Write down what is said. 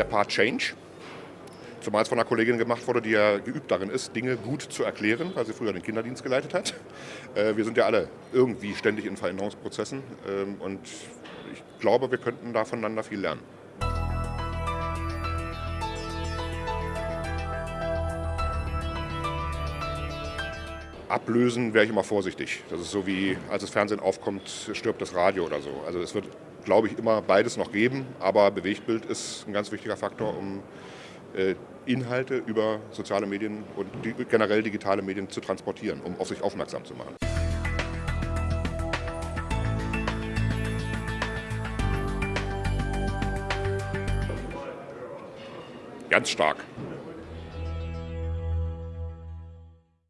der Part Change. Zumal es von einer Kollegin gemacht wurde, die ja geübt darin ist, Dinge gut zu erklären, weil sie früher den Kinderdienst geleitet hat. Äh, wir sind ja alle irgendwie ständig in Veränderungsprozessen ähm, und ich glaube, wir könnten da voneinander viel lernen. Ablösen wäre ich immer vorsichtig. Das ist so wie, als das Fernsehen aufkommt, stirbt das Radio oder so. Also es wird, glaube ich, immer beides noch geben, aber Bewegtbild ist ein ganz wichtiger Faktor, um äh, Inhalte über soziale Medien und generell digitale Medien zu transportieren, um auf sich aufmerksam zu machen. Ganz stark.